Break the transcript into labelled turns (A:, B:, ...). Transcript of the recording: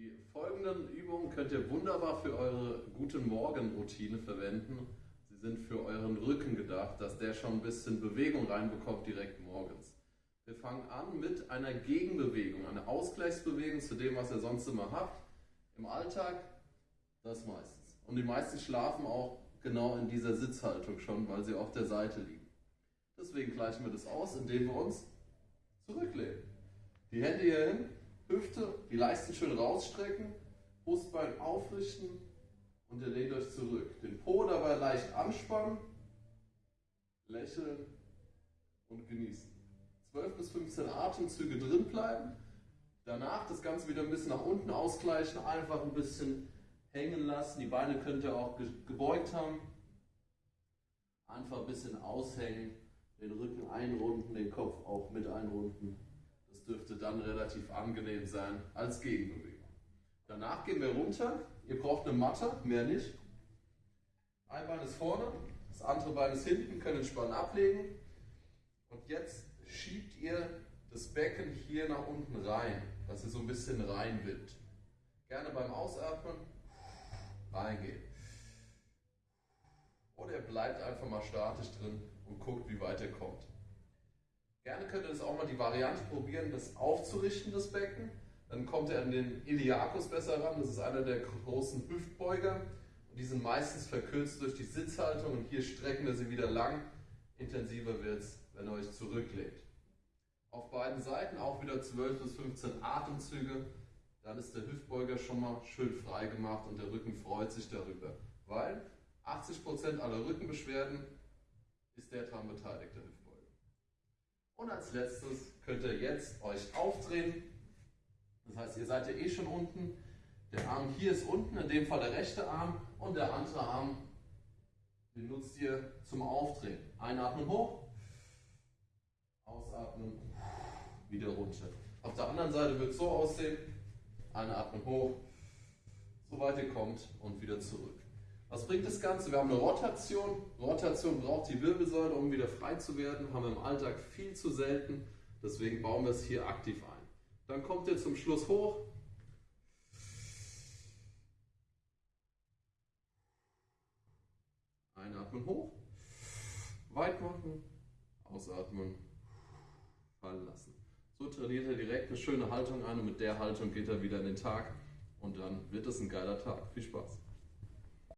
A: Die folgenden Übungen könnt ihr wunderbar für eure Guten Morgen-Routine verwenden. Sie sind für euren Rücken gedacht, dass der schon ein bisschen Bewegung reinbekommt direkt morgens. Wir fangen an mit einer Gegenbewegung, einer Ausgleichsbewegung zu dem, was ihr sonst immer habt. Im Alltag das meistens. Und die meisten schlafen auch genau in dieser Sitzhaltung schon, weil sie auf der Seite liegen. Deswegen gleichen wir das aus, indem wir uns zurücklehnen. Die Hände hier hin, Hüfte, die Leisten schön rausstrecken, Brustbein aufrichten und ihr lehnt euch zurück. Den Po dabei leicht anspannen, lächeln und genießen. 12 bis 15 Atemzüge drin bleiben. Danach das Ganze wieder ein bisschen nach unten ausgleichen, einfach ein bisschen hängen lassen. Die Beine könnt ihr auch gebeugt haben. Einfach ein bisschen aushängen, den Rücken einrunden, den Kopf auch mit einrunden. Das dürfte dann relativ angenehm sein als Gegenbewegung. Danach gehen wir runter. Ihr braucht eine Matte, mehr nicht. Ein Bein ist vorne, das andere Bein ist hinten, könnt entspannen ablegen. Und jetzt schiebt ihr das Becken hier nach unten rein, dass ihr so ein bisschen reinwindet. Gerne beim Ausatmen reingehen. Oder ihr bleibt einfach mal statisch drin und guckt, wie weit ihr kommt. Gerne könnt ihr das auch mal die Variante probieren, das aufzurichten, das Becken. Dann kommt ihr an den Iliakus besser ran. Das ist einer der großen Hüftbeuger. Und die sind meistens verkürzt durch die Sitzhaltung. Und hier strecken wir sie wieder lang. Intensiver wird es, wenn ihr euch zurücklegt. Auf beiden Seiten auch wieder 12 bis 15 Atemzüge dann ist der Hüftbeuger schon mal schön frei gemacht und der Rücken freut sich darüber. Weil 80% aller Rückenbeschwerden ist der daran der Hüftbeuger. Und als letztes könnt ihr jetzt euch aufdrehen. Das heißt, ihr seid ja eh schon unten. Der Arm hier ist unten, in dem Fall der rechte Arm und der andere Arm, den nutzt ihr zum Aufdrehen. Einatmen hoch, ausatmen, wieder runter. Auf der anderen Seite wird es so aussehen, Einatmen hoch, so weit ihr kommt und wieder zurück. Was bringt das Ganze? Wir haben eine Rotation. Rotation braucht die Wirbelsäule, um wieder frei zu werden. Haben wir im Alltag viel zu selten. Deswegen bauen wir es hier aktiv ein. Dann kommt ihr zum Schluss hoch. Einatmen hoch. Weit machen. Ausatmen. Fallen lassen. So trainiert er direkt eine schöne Haltung an und mit der Haltung geht er wieder in den Tag und dann wird es ein geiler Tag. Viel Spaß!